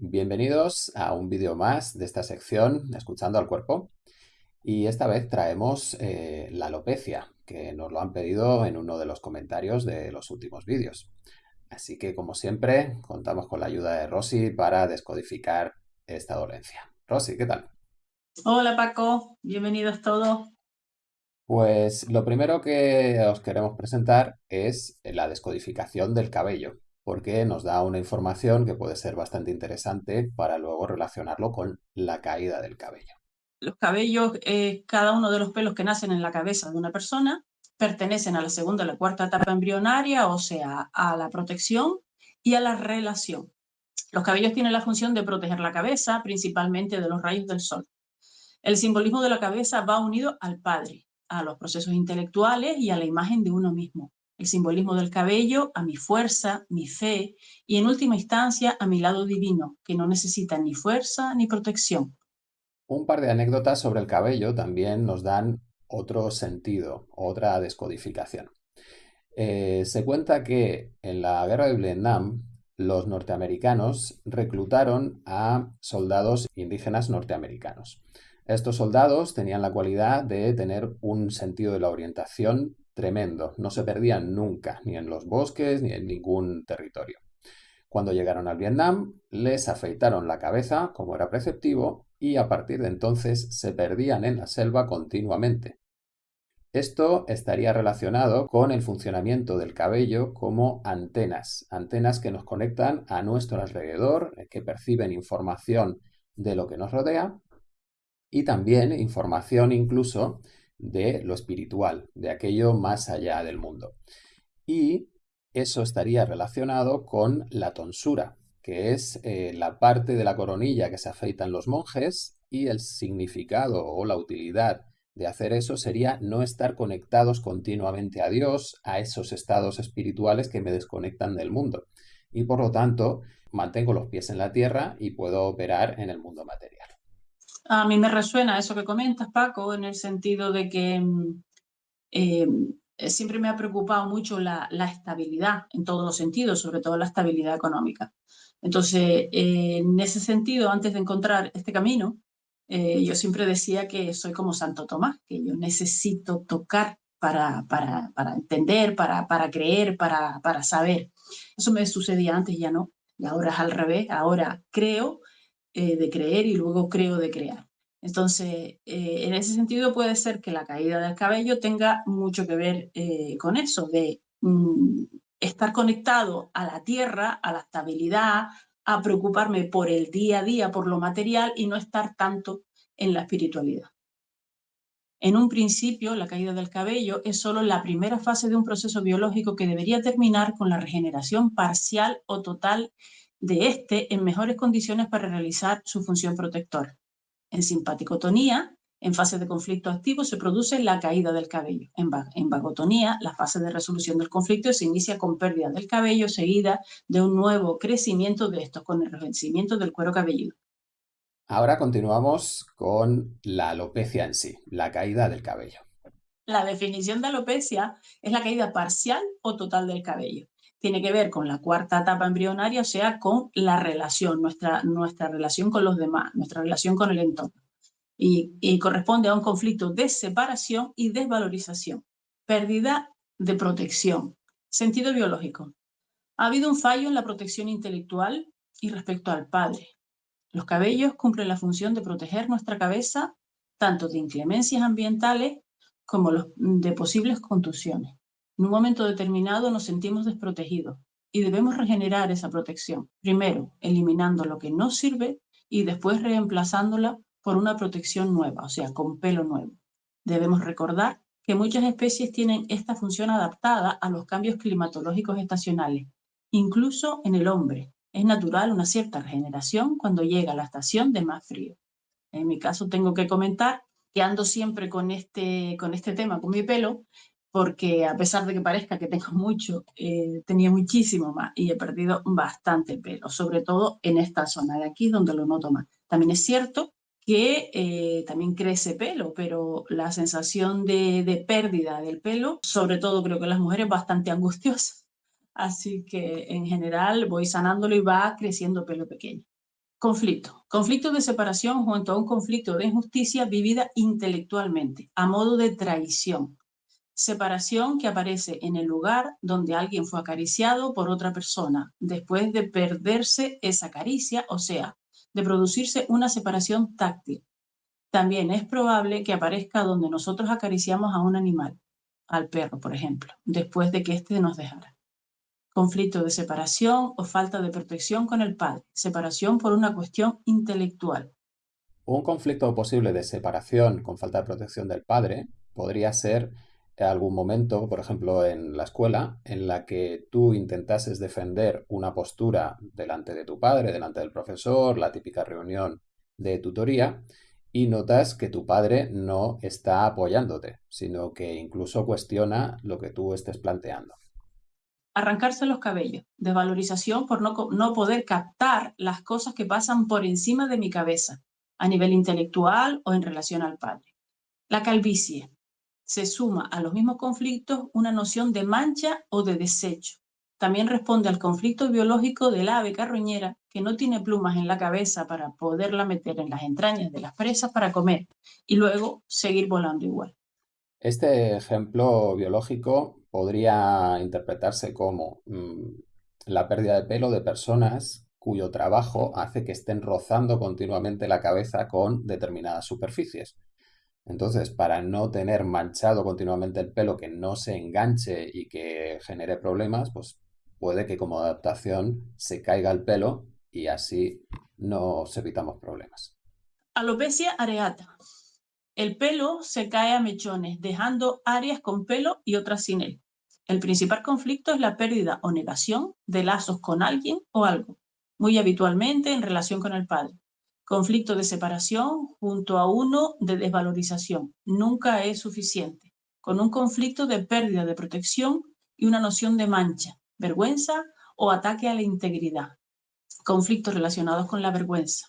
Bienvenidos a un vídeo más de esta sección Escuchando al Cuerpo. Y esta vez traemos eh, la alopecia, que nos lo han pedido en uno de los comentarios de los últimos vídeos. Así que, como siempre, contamos con la ayuda de Rosy para descodificar esta dolencia. Rosy, ¿qué tal? Hola Paco, bienvenidos todos. Pues lo primero que os queremos presentar es la descodificación del cabello, porque nos da una información que puede ser bastante interesante para luego relacionarlo con la caída del cabello. Los cabellos, eh, cada uno de los pelos que nacen en la cabeza de una persona, pertenecen a la segunda o la cuarta etapa embrionaria, o sea, a la protección y a la relación. Los cabellos tienen la función de proteger la cabeza, principalmente de los rayos del sol. El simbolismo de la cabeza va unido al padre, a los procesos intelectuales y a la imagen de uno mismo. El simbolismo del cabello a mi fuerza, mi fe y en última instancia a mi lado divino, que no necesita ni fuerza ni protección. Un par de anécdotas sobre el cabello también nos dan otro sentido, otra descodificación. Eh, se cuenta que en la guerra de Vietnam los norteamericanos reclutaron a soldados indígenas norteamericanos. Estos soldados tenían la cualidad de tener un sentido de la orientación tremendo. No se perdían nunca, ni en los bosques, ni en ningún territorio. Cuando llegaron al Vietnam, les afeitaron la cabeza, como era preceptivo, y a partir de entonces se perdían en la selva continuamente. Esto estaría relacionado con el funcionamiento del cabello como antenas, antenas que nos conectan a nuestro alrededor, que perciben información de lo que nos rodea y también información incluso de lo espiritual, de aquello más allá del mundo. Y eso estaría relacionado con la tonsura, que es eh, la parte de la coronilla que se afeitan los monjes y el significado o la utilidad de hacer eso sería no estar conectados continuamente a Dios, a esos estados espirituales que me desconectan del mundo. Y por lo tanto, mantengo los pies en la tierra y puedo operar en el mundo material. A mí me resuena eso que comentas, Paco, en el sentido de que mm, eh, siempre me ha preocupado mucho la, estabilidad en todos los sentidos, sobre todo la estabilidad económica. Entonces, eh, en ese sentido, antes de encontrar este camino, eh, yo siempre decía que soy como Santo Tomás, que yo necesito tocar para, entender, para, para creer, para, para saber. Eso me sucedía antes, ya no. Y ahora es al revés. Ahora creo eh, de creer y luego creo de crear. Entonces, eh, en ese sentido puede ser que la caída del cabello tenga mucho que ver eh, con eso, de mm, estar conectado a la tierra, a la estabilidad, a preocuparme por el día a día, por lo material y no estar tanto en la espiritualidad. En un principio, la caída del cabello es solo la primera fase de un proceso biológico que debería terminar con la regeneración parcial o total de este en mejores condiciones para realizar su función protectora. En simpaticotonía, en fase de conflicto activo, se produce la caída del cabello. En, vagotonía, la fase de resolución del conflicto se inicia con pérdida del cabello seguida de un nuevo crecimiento de estos, con el revencimiento del cuero cabelludo. Ahora continuamos con la alopecia en sí, la caída del cabello. La definición de alopecia es la caída parcial o total del cabello tiene que ver con la cuarta etapa embrionaria, o sea, con la relación, nuestra, nuestra relación con los demás, nuestra relación con el entorno. Y, y corresponde a un conflicto de separación y desvalorización, pérdida de protección, sentido biológico. Ha habido un fallo en la protección intelectual y respecto al padre. Los cabellos cumplen la función de proteger nuestra cabeza tanto de inclemencias ambientales como de posibles contusiones. En un momento determinado nos sentimos desprotegidos y debemos regenerar esa protección. Primero, eliminando lo que no sirve y después reemplazándola por una protección nueva, o sea, con pelo nuevo. Debemos recordar que muchas especies tienen esta función adaptada a los cambios climatológicos estacionales. Incluso en el hombre es natural una cierta regeneración cuando llega la estación de más frío. En mi caso tengo que comentar que ando siempre con este, con este tema, con mi pelo, porque a pesar de que parezca que tengo mucho, eh, tenía muchísimo más y he perdido bastante pelo, sobre todo en esta zona de aquí donde lo noto más. También es cierto que eh, también crece pelo, pero la sensación de, pérdida del pelo, sobre todo creo que las mujeres, es bastante angustiosa. Así que en general voy sanándolo y va creciendo pelo pequeño. Conflicto. Conflicto de separación junto a un conflicto de injusticia vivida intelectualmente, a modo de traición. Separación que aparece en el lugar donde alguien fue acariciado por otra persona, después de perderse esa caricia, o sea, de producirse una separación táctil. También es probable que aparezca donde nosotros acariciamos a un animal, al perro, por ejemplo, después de que éste nos dejara conflicto de separación o falta de protección con el padre, separación por una cuestión intelectual. Un conflicto posible de separación con falta de protección del padre podría ser algún momento, por ejemplo, en la escuela, en la que tú intentases defender una postura delante de tu padre, delante del profesor, la típica reunión de tutoría, y notas que tu padre no está apoyándote, sino que incluso cuestiona lo que tú estés planteando arrancarse los cabellos, desvalorización por no, no poder captar las cosas que pasan por encima de mi cabeza, a nivel intelectual o en relación al padre. La calvicie. Se suma a los mismos conflictos una noción de mancha o de desecho. También responde al conflicto biológico del ave carroñera que no tiene plumas en la cabeza para poderla meter en las entrañas de las presas para comer y luego seguir volando igual. Este ejemplo biológico podría interpretarse como mm, la pérdida de pelo de personas cuyo trabajo hace que estén rozando continuamente la cabeza con determinadas superficies. Entonces, para no tener manchado continuamente el pelo, que no se enganche y que genere problemas, pues puede que como adaptación se caiga el pelo y así nos evitamos problemas. Alopecia areata. El pelo se cae a mechones, dejando áreas con pelo y otras sin él. El principal conflicto es la pérdida o negación de lazos con alguien o algo, muy habitualmente en relación con el padre. Conflicto de separación junto a uno de desvalorización. Nunca es suficiente. Con un conflicto de pérdida de protección y una noción de mancha, vergüenza o ataque a la integridad. Conflictos relacionados con la vergüenza.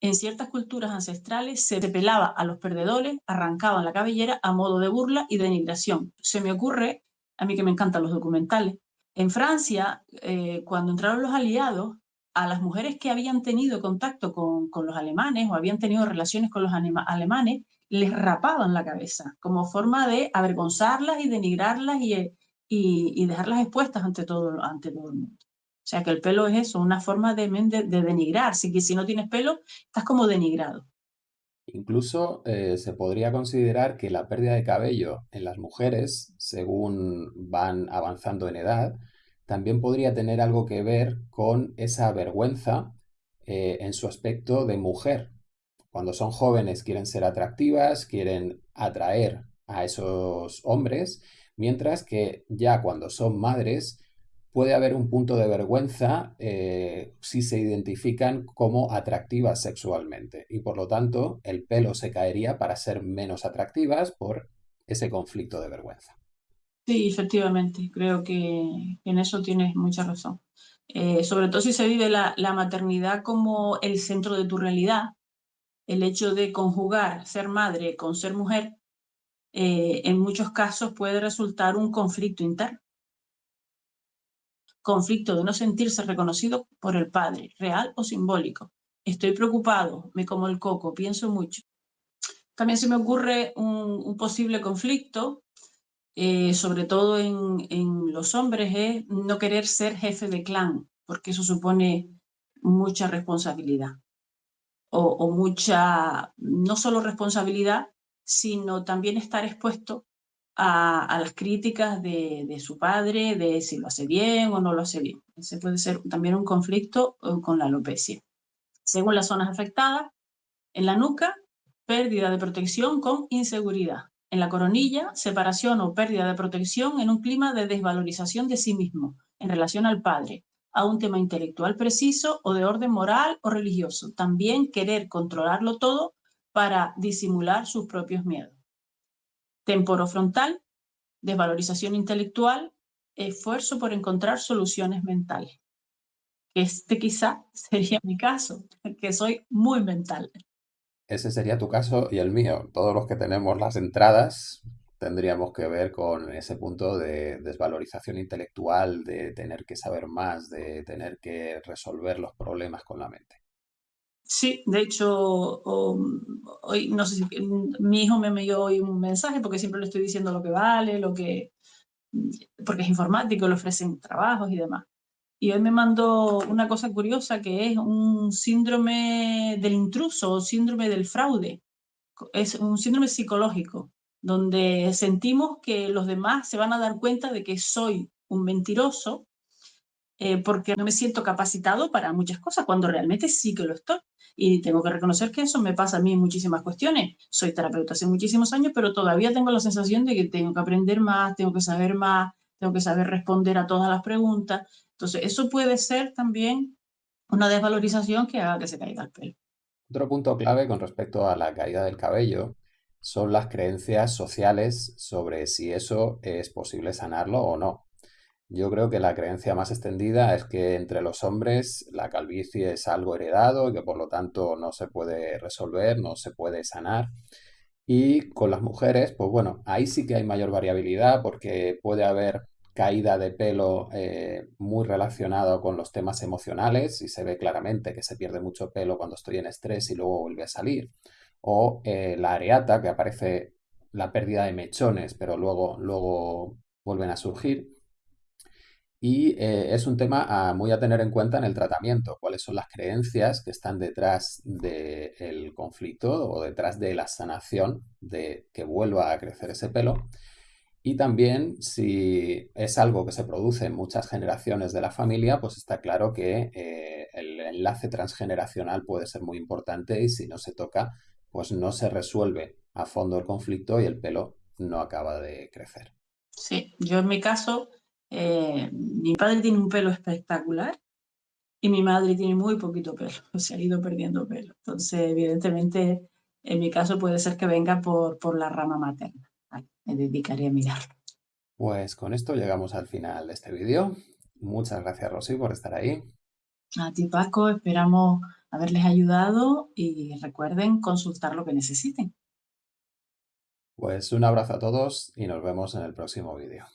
En ciertas culturas ancestrales se pelaba a los perdedores, arrancaban la cabellera a modo de burla y denigración. Se me ocurre, a mí que me encantan los documentales, en Francia, eh, cuando entraron los aliados, a las mujeres que habían tenido contacto con, los alemanes o habían tenido relaciones con los alemanes, les rapaban la cabeza como forma de avergonzarlas y denigrarlas y, y, dejarlas expuestas ante todo, ante todo el mundo. O sea que el pelo es eso, una forma de, denigrar. Si, si no tienes pelo, estás como denigrado. Incluso eh, se podría considerar que la pérdida de cabello en las mujeres, según van avanzando en edad, también podría tener algo que ver con esa vergüenza eh, en su aspecto de mujer. Cuando son jóvenes quieren ser atractivas, quieren atraer a esos hombres, mientras que ya cuando son madres puede haber un punto de vergüenza eh, si se identifican como atractivas sexualmente y por lo tanto el pelo se caería para ser menos atractivas por ese conflicto de vergüenza. Sí, efectivamente, creo que en eso tienes mucha razón. Eh, sobre todo si se vive la, maternidad como el centro de tu realidad, el hecho de conjugar ser madre con ser mujer, eh, en muchos casos puede resultar un conflicto interno conflicto de no sentirse reconocido por el padre, real o simbólico. Estoy preocupado, me como el coco, pienso mucho. También se me ocurre un, posible conflicto, eh, sobre todo en, los hombres, es no querer ser jefe de clan, porque eso supone mucha responsabilidad. O, mucha, no solo responsabilidad, sino también estar expuesto a, las críticas de, su padre, de si lo hace bien o no lo hace bien. Ese puede ser también un conflicto eh, con la alopecia. Según las zonas afectadas, en la nuca, pérdida de protección con inseguridad. En la coronilla, separación o pérdida de protección en un clima de desvalorización de sí mismo en relación al padre, a un tema intelectual preciso o de orden moral o religioso. También querer controlarlo todo para disimular sus propios miedos temporofrontal, desvalorización intelectual, esfuerzo por encontrar soluciones mentales. Este quizá sería mi caso, que soy muy mental. Ese sería tu caso y el mío. Todos los que tenemos las entradas tendríamos que ver con ese punto de desvalorización intelectual, de tener que saber más, de tener que resolver los problemas con la mente. Sí, de hecho, hoy no sé si mi hijo me envió hoy un mensaje porque siempre le estoy diciendo lo que vale, lo que porque es informático, le ofrecen trabajos y demás. Y hoy me mandó una cosa curiosa que es un síndrome del intruso o síndrome del fraude. Es un síndrome psicológico donde sentimos que los demás se van a dar cuenta de que soy un mentiroso eh, porque no me siento capacitado para muchas cosas, cuando realmente sí que lo estoy. Y tengo que reconocer que eso me pasa a mí en muchísimas cuestiones. Soy terapeuta hace muchísimos años, pero todavía tengo la sensación de que tengo que aprender más, tengo que saber más, tengo que saber responder a todas las preguntas. Entonces, eso puede ser también una desvalorización que haga que se caiga el pelo. Otro punto clave con respecto a la caída del cabello son las creencias sociales sobre si eso es posible sanarlo o no. Yo creo que la creencia más extendida es que entre los hombres la calvicie es algo heredado y que por lo tanto no se puede resolver, no se puede sanar. Y con las mujeres, pues bueno, ahí sí que hay mayor variabilidad porque puede haber caída de pelo eh, muy relacionado con los temas emocionales y se ve claramente que se pierde mucho pelo cuando estoy en estrés y luego vuelve a salir. O eh, la areata, que aparece la pérdida de mechones, pero luego, luego vuelven a surgir. Y eh, es un tema muy a tener en cuenta en el tratamiento, cuáles son las creencias que están detrás del conflicto o detrás de la sanación de que vuelva a crecer ese pelo. Y también si es algo que se produce en muchas generaciones de la familia, pues está claro que eh, el enlace transgeneracional puede ser muy importante y si no se toca, pues no se resuelve a fondo el conflicto y el pelo no acaba de crecer. Sí, yo en mi caso eh, mi padre tiene un pelo espectacular y mi madre tiene muy poquito pelo, se ha ido perdiendo pelo. Entonces, evidentemente, en mi caso puede ser que venga por, por la rama materna. Me dedicaré a mirarlo. Pues con esto llegamos al final de este vídeo. Muchas gracias, Rosy, por estar ahí. A ti, Paco, esperamos haberles ayudado y recuerden consultar lo que necesiten. Pues un abrazo a todos y nos vemos en el próximo vídeo.